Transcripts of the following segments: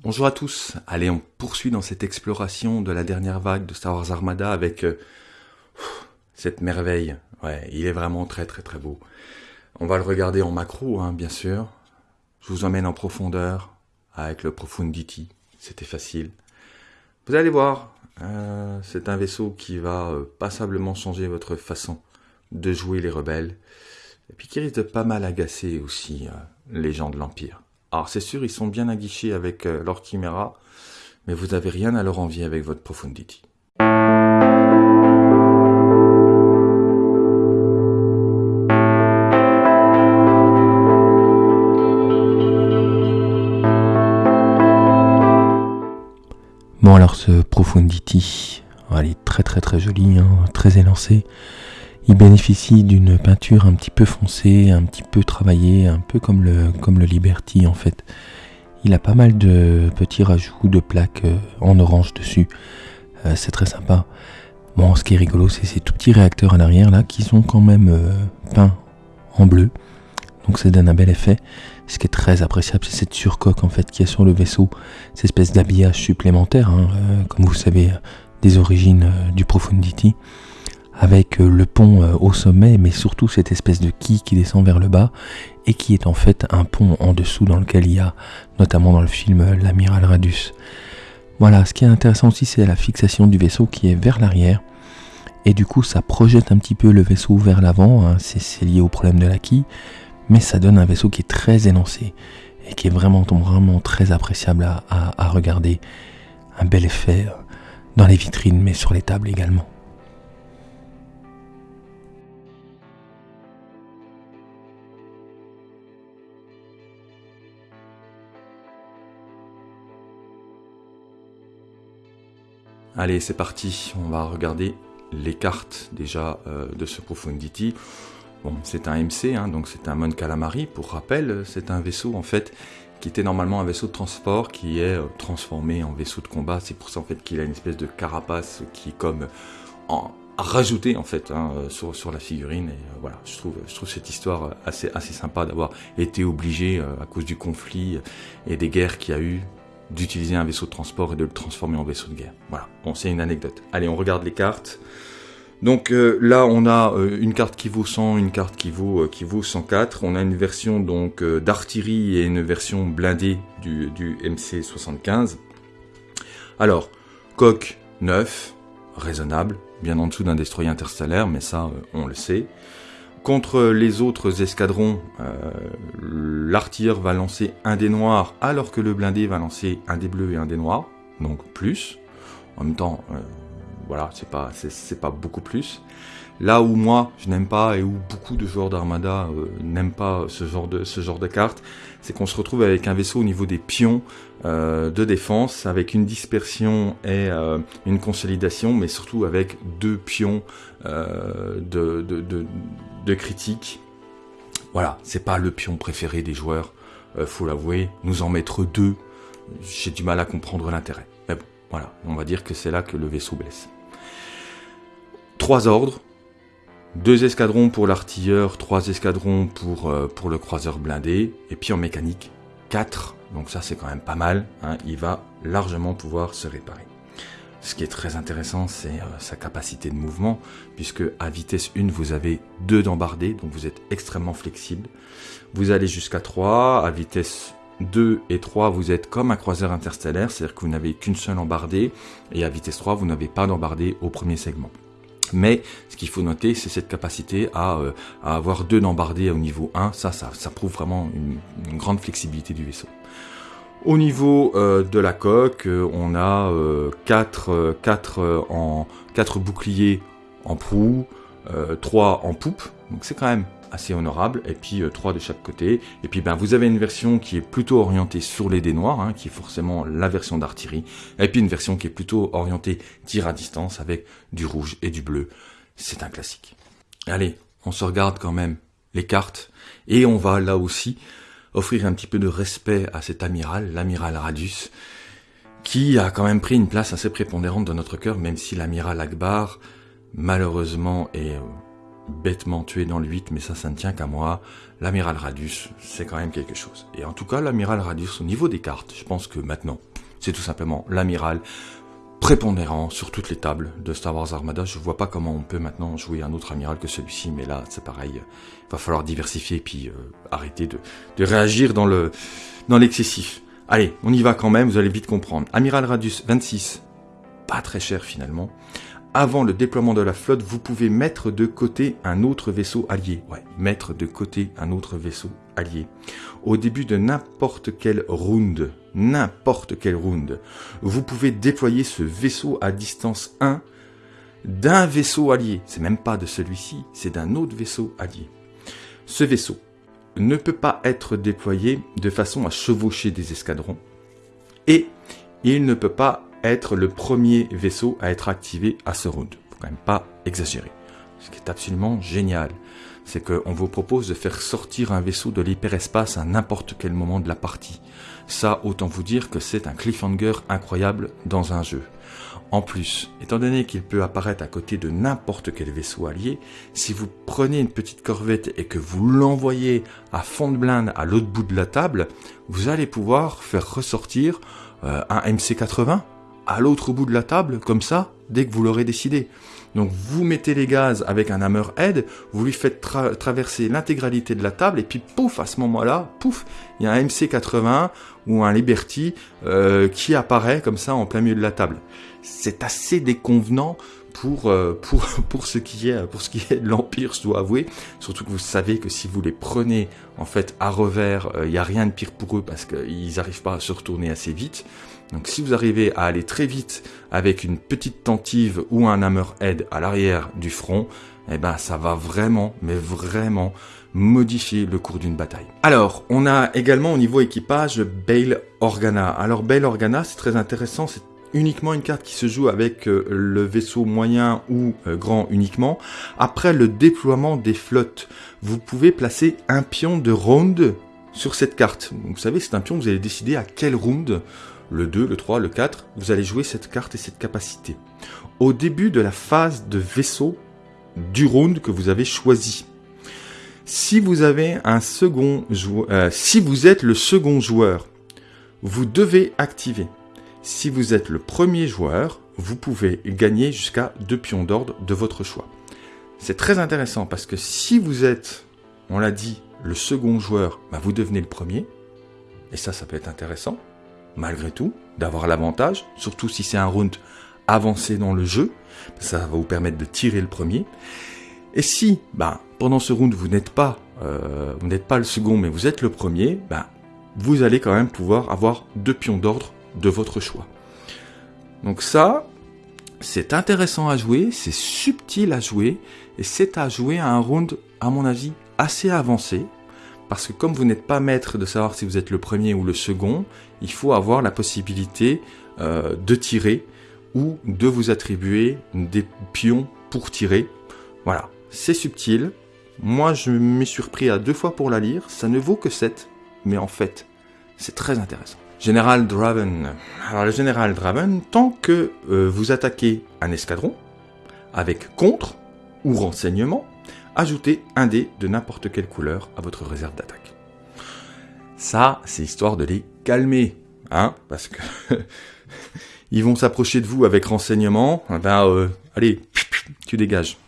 Bonjour à tous. Allez, on poursuit dans cette exploration de la dernière vague de Star Wars Armada avec euh, cette merveille. Ouais, il est vraiment très très très beau. On va le regarder en macro, hein, bien sûr. Je vous emmène en profondeur avec le Profundity. C'était facile. Vous allez voir, euh, c'est un vaisseau qui va euh, passablement changer votre façon de jouer les rebelles. Et puis qui risque de pas mal agacer aussi les gens de l'Empire. Alors c'est sûr, ils sont bien aguichés avec euh, leur Chimera, mais vous n'avez rien à leur envier avec votre Profundity. Bon alors ce Profundity, il est très très très joli, hein, très élancé. Il bénéficie d'une peinture un petit peu foncée, un petit peu travaillée, un peu comme le, comme Liberty en fait. Il a pas mal de petits rajouts de plaques euh, en orange dessus. Euh, c'est très sympa. Bon, ce qui est rigolo, c'est ces tout petits réacteurs à l'arrière là qui sont quand même euh, peints en bleu. Donc ça donne un bel effet. Ce qui est très appréciable, c'est cette surcoque en fait qui est sur le vaisseau, cette espèce d'habillage supplémentaire, hein, comme vous savez, des origines du Profundity avec euh, le pont euh, au sommet, mais surtout cette espèce de quille qui descend vers le bas, et qui est en fait un pont en dessous dans lequel il y a, notamment dans le film, euh, l'amiral Radus. Voilà, ce qui est intéressant aussi, c'est la fixation du vaisseau qui est vers l'arrière, et du coup ça projette un petit peu le vaisseau vers l'avant, hein, c'est lié au problème de la quille, mais ça donne un vaisseau qui est très élancé, et qui est vraiment, vraiment très appréciable à, à regarder. Un bel effet dans les vitrines, mais sur les tables également. Allez, c'est parti. On va regarder les cartes déjà euh, de ce Profundity. Bon, c'est un MC, hein, donc c'est un Mon Calamari. Pour rappel, c'est un vaisseau en fait qui était normalement un vaisseau de transport qui est euh, transformé en vaisseau de combat. C'est pour ça en fait qu'il a une espèce de carapace qui est comme rajouté en fait hein, euh, sur, la figurine. Et voilà, je trouve, je trouve cette histoire assez, assez sympa d'avoir été obligé à cause du conflit et des guerres qu'il y a eu d'utiliser un vaisseau de transport et de le transformer en vaisseau de guerre. Voilà, bon, c'est une anecdote. Allez, on regarde les cartes. Donc euh, là, on a euh, une carte qui vaut 100, une carte qui vaut, euh, qui vaut 104. On a une version donc d'artillerie et une version blindée du, du MC75. Alors, coque 9, raisonnable, bien en dessous d'un destroyer interstellaire, mais ça, on le sait. Contre les autres escadrons, euh, va lancer un dé noir alors que le blindé va lancer un dé bleu et un dé noir, donc plus. En même temps, euh, voilà, c'est pas, c'est pas beaucoup plus. Là où moi je n'aime pas et où beaucoup de joueurs d'Armada euh, n'aiment pas ce genre de ce carte, c'est qu'on se retrouve avec un vaisseau au niveau des pions euh, de défense, avec une dispersion et euh, une consolidation, mais surtout avec deux pions de, de critique. Voilà, c'est pas le pion préféré des joueurs, faut l'avouer. Nous en mettre deux, j'ai du mal à comprendre l'intérêt. Mais bon, voilà, on va dire que c'est là que le vaisseau blesse. Trois ordres, deux escadrons pour l'artilleur, trois escadrons pour, euh, pour le croiseur blindé, et puis en mécanique, quatre. Donc ça c'est quand même pas mal, hein. il va largement pouvoir se réparer. Ce qui est très intéressant, c'est euh, sa capacité de mouvement, puisque à vitesse 1, vous avez deux d'embardés, donc vous êtes extrêmement flexible. Vous allez jusqu'à 3, à vitesse 2 et 3, vous êtes comme un croiseur interstellaire, c'est-à-dire que vous n'avez qu'une seule embardée, et à vitesse 3, vous n'avez pas d'embardée au premier segment. Mais ce qu'il faut noter, c'est cette capacité à, euh, avoir deux d'embardés au niveau 1. Ça, ça, ça prouve vraiment une, grande flexibilité du vaisseau. Au niveau euh, de la coque, euh, on a 4, 4, en, 4 boucliers en proue, 3 en poupe. Donc c'est quand même assez honorable, et puis euh, trois de chaque côté. Et puis ben, vous avez une version qui est plutôt orientée sur les dés noirs, hein, qui est forcément la version d'artillerie, et puis une version qui est plutôt orientée tir à distance avec du rouge et du bleu. C'est un classique. Allez, on se regarde quand même les cartes, et on va là aussi offrir un petit peu de respect à cet amiral, l'amiral Radius, qui a quand même pris une place assez prépondérante dans notre cœur, même si l'amiral Akbar, malheureusement, est euh, bêtement tué dans le 8, mais ça, ça ne tient qu'à moi. L'amiral Radius, c'est quand même quelque chose. Et en tout cas, l'amiral Radius, au niveau des cartes, je pense que maintenant, c'est tout simplement l'amiral prépondérant sur toutes les tables de Star Wars Armada. Je vois pas comment on peut maintenant jouer un autre amiral que celui-ci, mais là c'est pareil. Il va falloir diversifier et puis euh, arrêter de, de, réagir dans le dans l'excessif. Allez, on y va quand même, vous allez vite comprendre. Amiral Radius 26, pas très cher finalement. Avant le déploiement de la flotte, vous pouvez mettre de côté un autre vaisseau allié. Ouais, mettre de côté un autre vaisseau allié. Au début de n'importe quel round, n'importe quel round, vous pouvez déployer ce vaisseau à distance 1 d'un vaisseau allié. C'est même pas de celui-ci, c'est d'un autre vaisseau allié. Ce vaisseau ne peut pas être déployé de façon à chevaucher des escadrons et il ne peut pas être le premier vaisseau à être activé à ce round. Faut quand même pas exagérer. Ce qui est absolument génial, c'est qu'on vous propose de faire sortir un vaisseau de l'hyperespace à n'importe quel moment de la partie. Ça, autant vous dire que c'est un cliffhanger incroyable dans un jeu. En plus, étant donné qu'il peut apparaître à côté de n'importe quel vaisseau allié, si vous prenez une petite corvette et que vous l'envoyez à fond de blinde à l'autre bout de la table, vous allez pouvoir faire ressortir euh, un MC-80 à l'autre bout de la table, comme ça, dès que vous l'aurez décidé. Donc vous mettez les gaz avec un hammerhead, vous lui faites traverser l'intégralité de la table, et puis pouf, à ce moment-là, pouf, il y a un MC80 ou un Liberty euh, qui apparaît comme ça en plein milieu de la table. C'est assez déconvenant pour, euh, pour, pour, ce qui est, pour ce qui est de l'Empire, je dois avouer. Surtout que vous savez que si vous les prenez en fait à revers, euh, il n'y a rien de pire pour eux parce qu'ils n'arrivent pas à se retourner assez vite. Donc si vous arrivez à aller très vite avec une petite tentive ou un hammerhead à l'arrière du front, eh ben ça va vraiment, mais vraiment modifier le cours d'une bataille. Alors, on a également au niveau équipage Bail Organa. Alors Bail Organa, c'est très intéressant, c'est uniquement une carte qui se joue avec euh, le vaisseau moyen ou euh, grand uniquement. Après le déploiement des flottes, vous pouvez placer un pion de round sur cette carte. Vous savez, c'est un pion, vous allez décider à quel round le 2, le 3, le 4, vous allez jouer cette carte et cette capacité. Au début de la phase de vaisseau du round que vous avez choisi. Si vous avez un second joueur, si vous êtes le second joueur, vous devez activer. Si vous êtes le premier joueur, vous pouvez gagner jusqu'à deux pions d'ordre de votre choix. C'est très intéressant parce que si vous êtes, on l'a dit, le second joueur, bah vous devenez le premier. Et ça, ça peut être intéressant malgré tout, d'avoir l'avantage, surtout si c'est un round avancé dans le jeu, ça va vous permettre de tirer le premier. Et si, bah, pendant ce round, vous n'êtes pas, euh, vous n'êtes pas le second, mais vous êtes le premier, bah, vous allez quand même pouvoir avoir deux pions d'ordre de votre choix. Donc ça, c'est intéressant à jouer, c'est subtil à jouer, et c'est à jouer à un round, à mon avis, assez avancé, parce que comme vous n'êtes pas maître de savoir si vous êtes le premier ou le second, il faut avoir la possibilité euh, de tirer ou de vous attribuer des pions pour tirer. Voilà, c'est subtil. Moi, je m'ai surpris à deux fois pour la lire. Ça ne vaut que 7, mais en fait, c'est très intéressant. Général Draven. Alors, le Général Draven, tant que euh, vous attaquez un escadron, avec contre ou renseignement, ajoutez un dé de n'importe quelle couleur à votre réserve d'attaque. Ça, c'est histoire de les calmer, hein, parce que ils vont s'approcher de vous avec renseignement. Ben, euh, allez, tu dégages.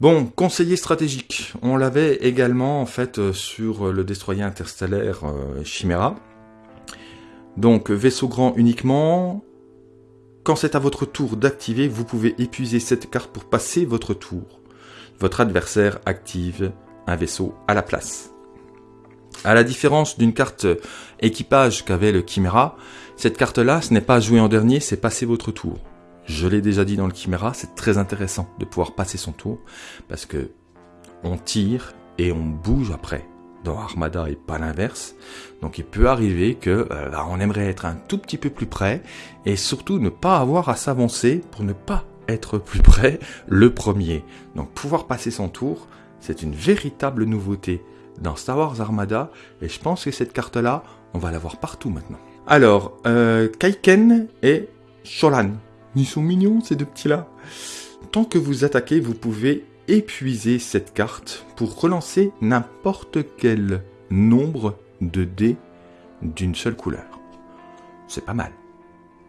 Bon, conseiller stratégique. On l'avait également en fait euh, sur le destroyer interstellaire euh, Chimera. Donc vaisseau grand uniquement. Quand c'est à votre tour d'activer, vous pouvez épuiser cette carte pour passer votre tour votre adversaire active un vaisseau à la place. À la différence d'une carte équipage qu'avait le Chimera, cette carte-là, ce n'est pas jouer en dernier, c'est passer votre tour. Je l'ai déjà dit dans le Chimera, c'est très intéressant de pouvoir passer son tour, parce que on tire et on bouge après. Dans Armada et pas l'inverse. Donc il peut arriver que euh, on aimerait être un tout petit peu plus près et surtout ne pas avoir à s'avancer pour ne pas être plus près le premier. Donc pouvoir passer son tour, c'est une véritable nouveauté dans Star Wars Armada, et je pense que cette carte-là, on va la voir partout maintenant. Alors, euh, Kaiken et Sholan. Ils sont mignons ces deux petits-là. Tant que vous attaquez, vous pouvez épuiser cette carte pour relancer n'importe quel nombre de dés d'une seule couleur. c'est pas mal.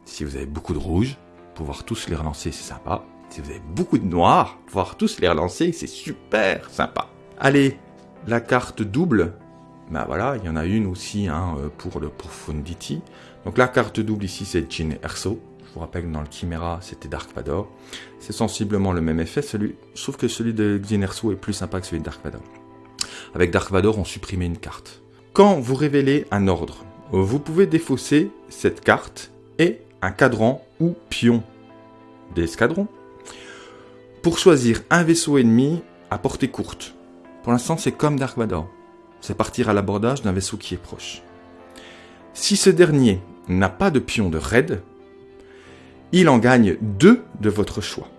Si vous avez beaucoup de rouge, pouvoir tous les relancer, c'est sympa. Si vous avez beaucoup de noir, pouvoir tous les relancer, c'est super sympa. Allez, la carte double, ben voilà, il y en a une aussi hein, pour le Profundity. Donc la carte double ici, c'est Jin Erso. Je vous rappelle que dans le Chimera, c'était Dark Vador. C'est sensiblement le même effet, celui, sauf que celui de Jin Erso est plus sympa que celui de Dark Vador. Avec Dark Vador, on supprimait une carte. Quand vous révélez un ordre, vous pouvez défausser cette carte et un cadran ou pion d'escadron pour choisir un vaisseau ennemi à portée courte. Pour l'instant, c'est comme Dark Vador. C'est partir à l'abordage d'un vaisseau qui est proche. Si ce dernier n'a pas de pion de raid, il en gagne deux de votre choix.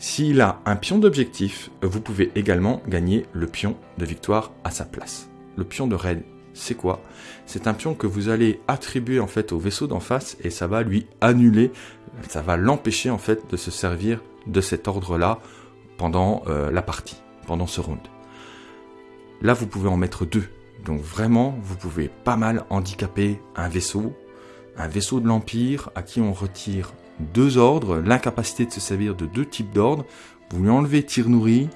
S'il a un pion d'objectif, vous pouvez également gagner le pion de victoire à sa place. Le pion de raid, c'est quoi? C'est un pion que vous allez attribuer en fait au vaisseau d'en face et ça va lui annuler, ça va l'empêcher en fait de se servir de cet ordre-là pendant euh, la partie, pendant ce round. Là, vous pouvez en mettre deux. Donc vraiment, vous pouvez pas mal handicaper un vaisseau, un vaisseau de l'Empire à qui on retire deux ordres, l'incapacité de se servir de deux types d'ordres. Vous lui enlevez tir nourri,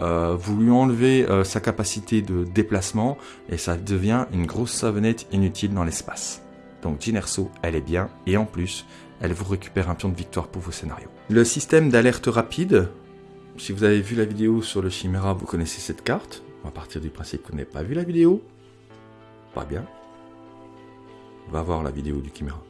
euh, vous lui enlevez euh, sa capacité de déplacement et ça devient une grosse savonnette inutile dans l'espace. Donc Ginerso, elle est bien et en plus, elle vous récupère un pion de victoire pour vos scénarios. Le système d'alerte rapide, si vous avez vu la vidéo sur le Chimera, vous connaissez cette carte. On va partir du principe qu'on n'avez pas vu la vidéo. Pas bien. Va voir la vidéo du Chimera.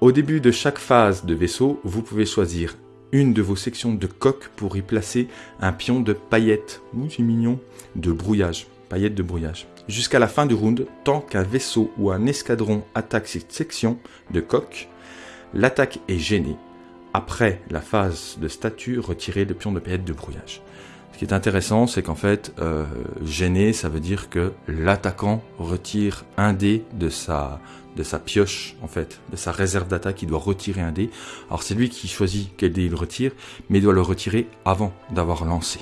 Au début de chaque phase de vaisseau, vous pouvez choisir une de vos sections de coque pour y placer un pion de paillettes, ouh c'est mignon, de brouillage, paillettes de brouillage. Jusqu'à la fin du round, tant qu'un vaisseau ou un escadron attaque cette section de coque, l'attaque est gênée. Après la phase de statut, retirez le pion de paillettes de brouillage. Ce qui est intéressant, c'est qu'en fait, euh, gêné, ça veut dire que l'attaquant retire un dé de sa, de sa pioche, en fait, de sa réserve d'attaque, il doit retirer un dé. Alors c'est lui qui choisit quel dé il retire, mais il doit le retirer avant d'avoir lancé.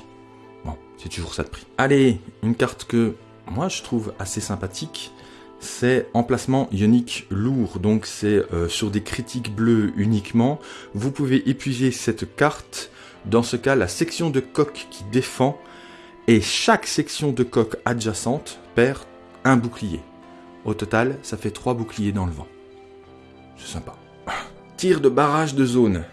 Bon, c'est toujours ça de prix. Allez, une carte que moi je trouve assez sympathique, c'est emplacement ionique lourd, donc c'est euh, sur des critiques bleues uniquement. Vous pouvez épuiser cette carte, dans ce cas la section de coque qui défend, et chaque section de coque adjacente perd un bouclier. Au total, ça fait 3 boucliers dans le vent. C'est sympa. Tir de barrage de zone.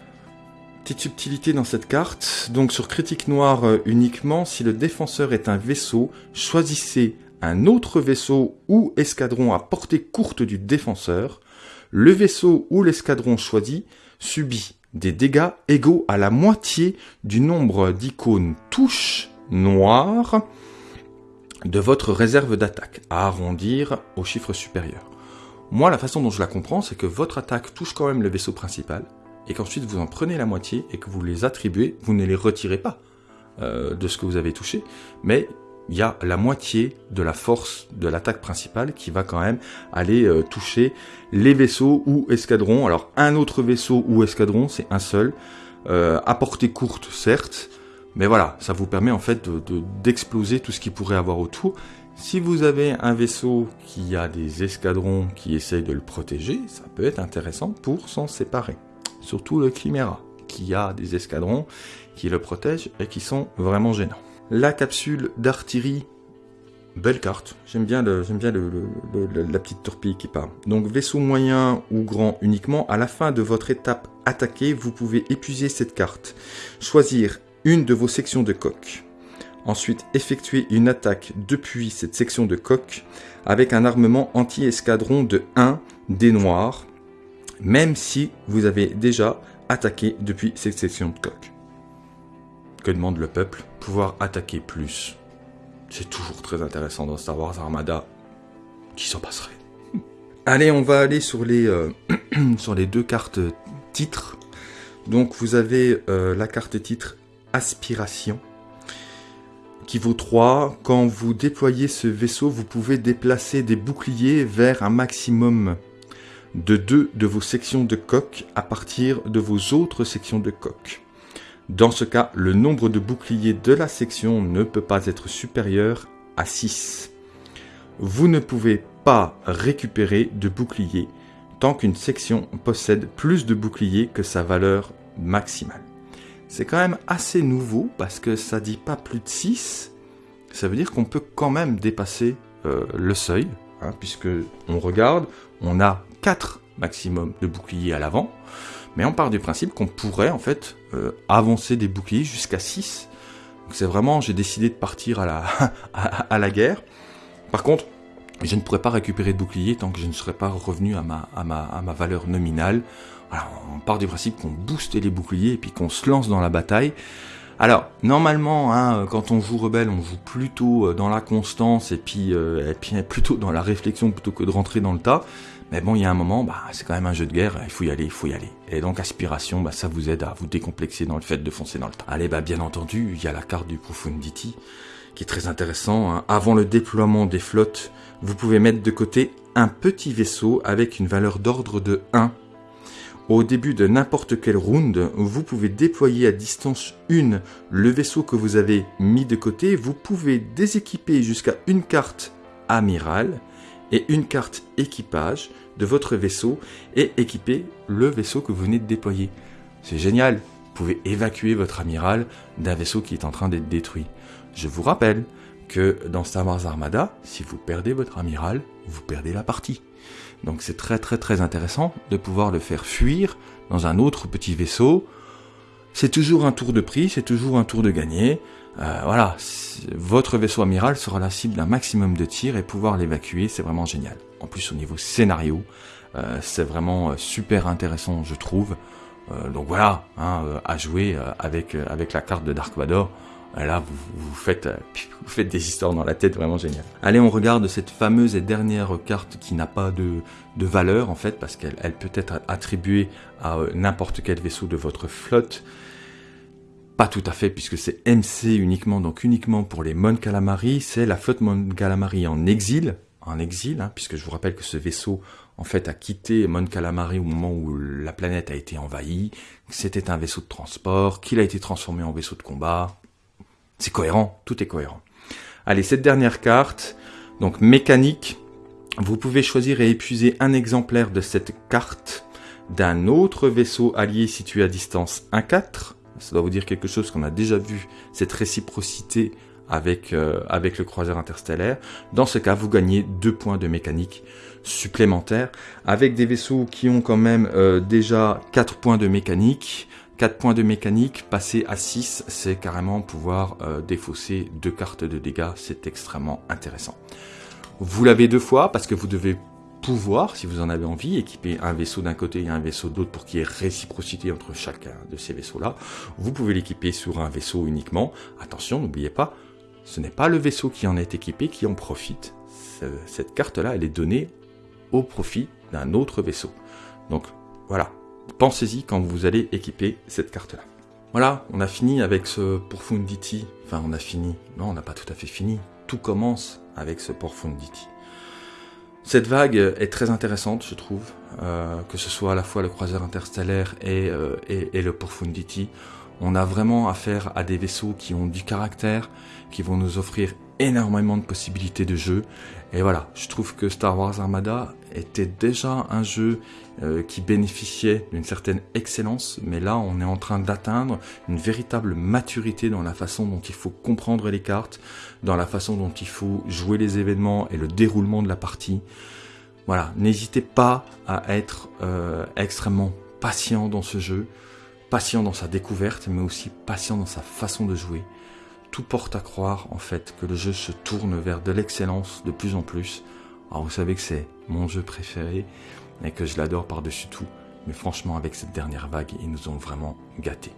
Petite subtilité dans cette carte. Donc sur critique noire euh, uniquement, si le défenseur est un vaisseau, choisissez un autre vaisseau ou escadron à portée courte du défenseur. Le vaisseau ou l'escadron choisi subit des dégâts égaux à la moitié du nombre d'icônes touches noires de votre réserve d'attaque, à arrondir au chiffre supérieur. Moi, la façon dont je la comprends, c'est que votre attaque touche quand même le vaisseau principal, et qu'ensuite vous en prenez la moitié et que vous les attribuez, vous ne les retirez pas euh, de ce que vous avez touché, mais il y a la moitié de la force de l'attaque principale qui va quand même aller euh, toucher les vaisseaux ou escadrons. Alors un autre vaisseau ou escadron, c'est un seul, euh, à portée courte certes, mais voilà, ça vous permet en fait d'exploser de, tout ce qui pourrait avoir autour. Si vous avez un vaisseau qui a des escadrons qui essayent de le protéger, ça peut être intéressant pour s'en séparer. Surtout le Chimera, qui a des escadrons qui le protègent et qui sont vraiment gênants. La capsule d'artillerie, belle carte. J'aime bien, la petite torpille qui part. Donc vaisseau moyen ou grand uniquement. À la fin de votre étape attaquée, vous pouvez épuiser cette carte. Choisir une de vos sections de coque. Ensuite, effectuer une attaque depuis cette section de coque avec un armement anti-escadron de 1 des noirs, même si vous avez déjà attaqué depuis cette section de coque. Que demande le peuple? Pouvoir attaquer plus. C'est toujours très intéressant dans Star Wars Armada. Qui s'en passerait Allez, on va aller sur les, euh, sur les deux cartes titres. Donc vous avez euh, la carte titre Aspiration qui vaut 3. Quand vous déployez ce vaisseau, vous pouvez déplacer des boucliers vers un maximum de 2 de vos sections de coque à partir de vos autres sections de coque. Dans ce cas, le nombre de boucliers de la section ne peut pas être supérieur à 6. Vous ne pouvez pas récupérer de boucliers tant qu'une section possède plus de boucliers que sa valeur maximale. C'est quand même assez nouveau parce que ça dit pas plus de 6. Ça veut dire qu'on peut quand même dépasser euh, le seuil, hein, puisque on regarde, on a 4 maximum de boucliers à l'avant, mais on part du principe qu'on pourrait en fait euh, avancer des boucliers jusqu'à 6. c'est vraiment, j'ai décidé de partir à la, guerre. Par contre, je ne pourrais pas récupérer de bouclier tant que je ne serais pas revenu à ma, valeur nominale. On part du principe qu'on booste les boucliers et puis qu'on se lance dans la bataille. Alors, normalement, hein, quand on joue rebelle, on joue plutôt euh, dans la constance et puis, euh, et puis plutôt dans la réflexion plutôt que de rentrer dans le tas. Mais bon, il y a un moment, bah, c'est quand même un jeu de guerre, il faut y aller, il faut y aller. Et donc, aspiration, bah, ça vous aide à vous décomplexer dans le fait de foncer dans le tas. Allez, bah, bien entendu, il y a la carte du Profundity qui est très intéressant. Hein. Avant le déploiement des flottes, vous pouvez mettre de côté un petit vaisseau avec une valeur d'ordre de 1. Au début de n'importe quelle round, vous pouvez déployer à distance 1 le vaisseau que vous avez mis de côté. Vous pouvez déséquiper jusqu'à une carte amiral et une carte équipage de votre vaisseau et équiper le vaisseau que vous venez de déployer. C'est génial, vous pouvez évacuer votre amiral d'un vaisseau qui est en train d'être détruit. Je vous rappelle que dans Star Wars Armada, si vous perdez votre amiral, vous perdez la partie. Donc c'est très très très intéressant de pouvoir le faire fuir dans un autre petit vaisseau. C'est toujours un tour de prix, c'est toujours un tour de gagner. Euh, voilà, votre vaisseau amiral sera la cible d'un maximum de tirs et pouvoir l'évacuer, c'est vraiment génial. En plus au niveau scénario, euh, c'est vraiment euh, super intéressant je trouve. donc voilà, hein, à jouer avec, avec la carte de Dark Vador. Là, vous, faites, euh, vous faites des histoires dans la tête vraiment géniales. Allez, on regarde cette fameuse et dernière carte qui n'a pas de, valeur en fait, parce qu'elle peut être attribuée à euh, n'importe quel vaisseau de votre flotte. Pas tout à fait, puisque c'est MC uniquement, donc uniquement pour les Mon Calamari. C'est la flotte Mon Calamari en exil, en exil, hein, puisque je vous rappelle que ce vaisseau en fait a quitté Mon Calamari au moment où la planète a été envahie. C'était un vaisseau de transport, qu'il a été transformé en vaisseau de combat. C'est cohérent, tout est cohérent. Allez, cette dernière carte, donc mécanique, vous pouvez choisir et épuiser un exemplaire de cette carte d'un autre vaisseau allié situé à distance 1-4. Ça doit vous dire quelque chose qu'on a déjà vu, cette réciprocité avec, euh, avec le croiseur interstellaire. Dans ce cas, vous gagnez deux points de mécanique supplémentaires avec des vaisseaux qui ont quand même euh, déjà 4 points de mécanique. 4 points de mécanique, passer à 6, c'est carrément pouvoir euh, défausser deux cartes de dégâts, c'est extrêmement intéressant. Vous l'avez deux fois parce que vous devez pouvoir, si vous en avez envie, équiper un vaisseau d'un côté et un vaisseau d'autre pour qu'il y ait réciprocité entre chacun de ces vaisseaux-là. Vous pouvez l'équiper sur un vaisseau uniquement. Attention, n'oubliez pas, ce n'est pas le vaisseau qui en est équipé qui en profite. Cette carte-là, elle est donnée au profit d'un autre vaisseau. Donc voilà, pensez-y quand vous allez équiper cette carte-là. Voilà, on a fini avec ce Profundity. Enfin, on a fini. Non, on n'a pas tout à fait fini. Tout commence avec ce Profundity. Cette vague est très intéressante, je trouve, euh, que ce soit à la fois le croiseur interstellaire et, euh, et, et, le Profundity. On a vraiment affaire à des vaisseaux qui ont du caractère, qui vont nous offrir énormément de possibilités de jeu. Et voilà, je trouve que Star Wars Armada était déjà un jeu euh, qui bénéficiait d'une certaine excellence, mais là on est en train d'atteindre une véritable maturité dans la façon dont il faut comprendre les cartes, dans la façon dont il faut jouer les événements et le déroulement de la partie. Voilà, n'hésitez pas à être euh, extrêmement patient dans ce jeu, patient dans sa découverte, mais aussi patient dans sa façon de jouer tout porte à croire en fait que le jeu se tourne vers de l'excellence de plus en plus. Alors vous savez que c'est mon jeu préféré et que je l'adore par-dessus tout, mais franchement avec cette dernière vague, ils nous ont vraiment gâtés.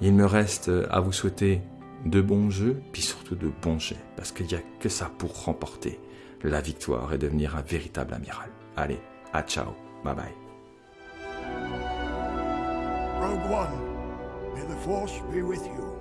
Il me reste à vous souhaiter de bons jeux, puis surtout de bons jets, parce qu'il n'y a que ça pour remporter la victoire et devenir un véritable amiral. Allez, à ciao, bye bye. Rogue One, may the force be with you.